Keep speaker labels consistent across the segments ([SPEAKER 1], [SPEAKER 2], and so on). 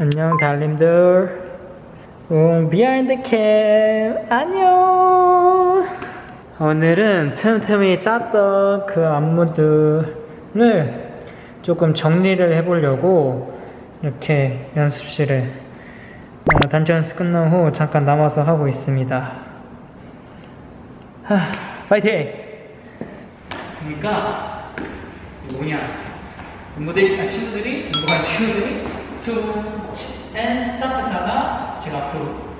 [SPEAKER 1] 안녕 달님들. 응 behind cam 안녕. 오늘은 틈틈이 짰던 그 안무들을 조금 정리를 해보려고 이렇게 연습실에 어, 단체 연습 끝난 후 잠깐 남아서 하고 있습니다. 하, 파이팅! 그러니까 뭐냐? 모델이 아, 친구들이? 누가 친구들이 to and stop 하다가 제가 앞으로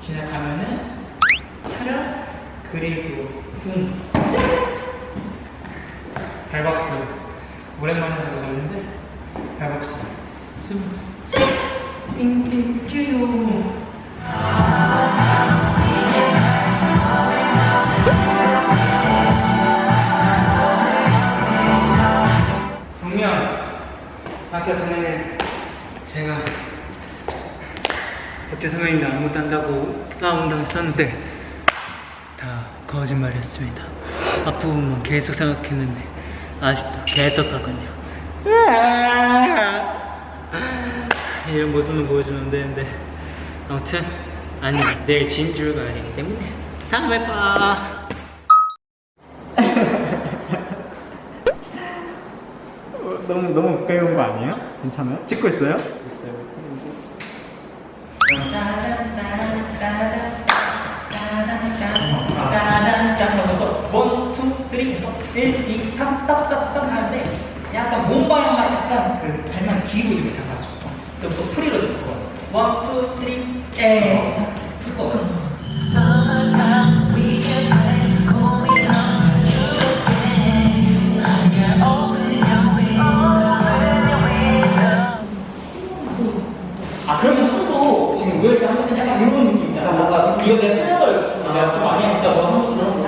[SPEAKER 1] 지나가면은 차렷 그리고 쿵 짠! 발박수 오랜만에 하서 그러는데 발박수 숨셋 띵띵쭈요 동명 아까 전에 제가 어깨 선배님이 아무것도 한다고 까운당했었는데 다 거짓말이었습니다. 앞부분만 계속 생각했는데 아직도 개떡하군요. 이런 모습만 보여주면 안 되는데 아무튼 아니 내일 진주가 아니기 때문에 다음에 봐
[SPEAKER 2] 어, 너무 가까이 온 거 아니에요? 괜찮아요? 찍고 있어요?
[SPEAKER 1] 해서 1, 2, 3 stop stop stop 하는데 약간 몸 방향만 약간 그 발만 뒤로 이렇게 잡아줘 그래서 또 free로 듣고 one, two, three, 에 두꺼워 아 이거 내가 쓰는 걸 내가 좀 많이 하니까 너 한번 들어볼래?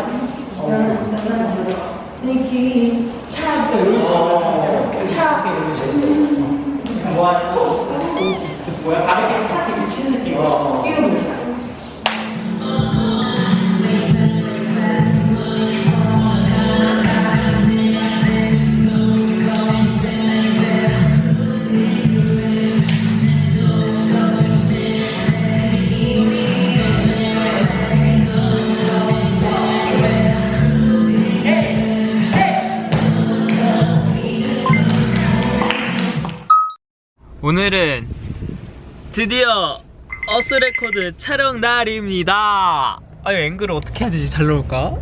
[SPEAKER 1] 니키 차 이런 식으로 차 이런 식으로 뭐 거? 뭐야? 가볍게 탁 이렇게 치는 느낌으로 뛰는 오늘은 드디어 어스레코드 촬영 날입니다. 아유 앵글을 어떻게 해야 되지? 잘 나올까?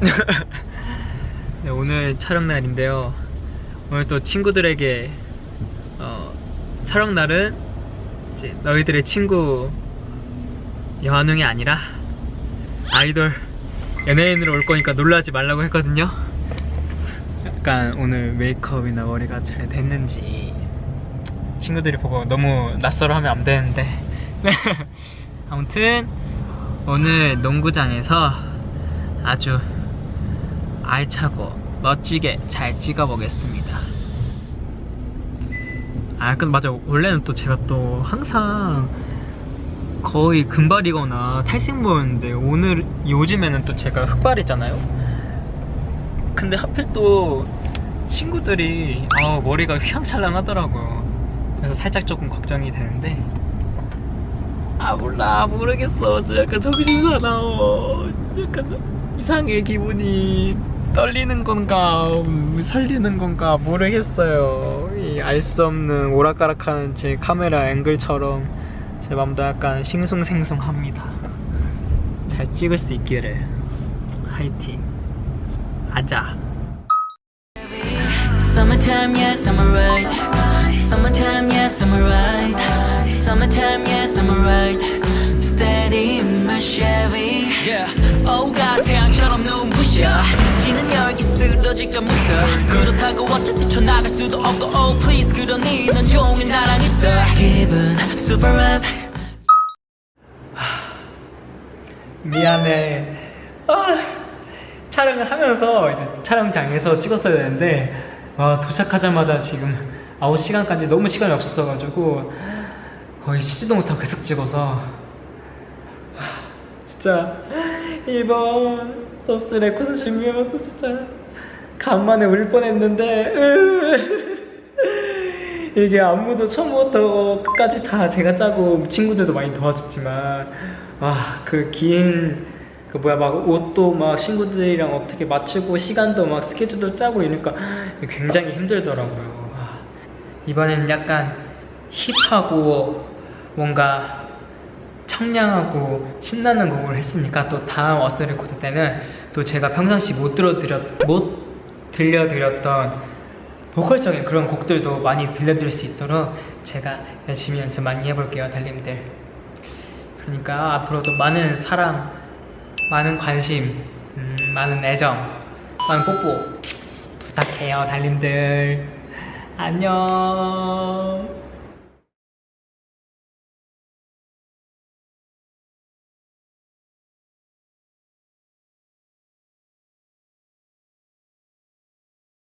[SPEAKER 1] 네, 오늘 촬영 날인데요. 오늘 또 친구들에게 어, 촬영 날은 이제 너희들의 친구 여환웅이 아니라 아이돌 연예인으로 올 거니까 놀라지 말라고 했거든요. 약간 오늘 메이크업이나 머리가 잘 됐는지 친구들이 보고 너무 낯설어 하면 안 되는데. 아무튼 오늘 농구장에서 아주 알차고 멋지게 잘 찍어 보겠습니다. 아 근데 맞아. 원래는 또 제가 또 항상 거의 금발이거나 탈색모였는데 오늘 요즘에는 또 제가 흑발이잖아요? 근데 하필 또 친구들이 아, 머리가 휘황찬란하더라고요 그래서 살짝 조금 걱정이 되는데. 아 몰라. 모르겠어. 저 약간 정신 사나워 약간 이상해 기분이. 떨리는 건가? 음, 설리는 건가? 모르겠어요. 알 수 없는 오락가락하는 제 카메라 앵글처럼 제 맘도 약간 싱숭생숭합니다. 잘 찍을 수 있기를. 화이팅. 아자
[SPEAKER 3] Summertime, yes, I'm alright. Summertime, yes, I'm alright. Steady in my Chevy. Yeah. Oh God, 태양처럼 눈부셔. 지는 열기 쓰러질까 무서워. 그렇다고 어차피 쳐나갈 수도 없고, oh please, 그러니 넌 종일 나랑 있어. 기분 super up.
[SPEAKER 1] 미안해. 아, 촬영을 하면서 이제 촬영장에서 찍었어야 되는데 와 도착하자마자 지금 아웃 시간까지 너무 시간이 없었어가지고 거의 쉬지도 못하고 계속 찍어서 아, 진짜 이번 어스 레코드 준비하면서 진짜 간만에 울 뻔했는데 이게 안무도 처음부터 끝까지 다 제가 짜고 친구들도 많이 도와줬지만 와그긴 그 뭐야 막 옷도 막 친구들이랑 어떻게 맞추고 시간도 막 스케줄도 짜고 이러니까 굉장히 힘들더라고요. 와, 이번에는 약간 힙하고 뭔가 청량하고 신나는 곡을 했으니까 또 다음 어스 레코드 때는 또 제가 평상시 못 들어드렸 못 들려드렸던 보컬적인 그런 곡들도 많이 들려드릴 수 있도록 제가 열심히 연습 많이 해볼게요 달님들. 그러니까 앞으로도 많은 사랑 많은 관심 음, 많은 애정 많은 뽀뽀 부탁해요 달님들 안녕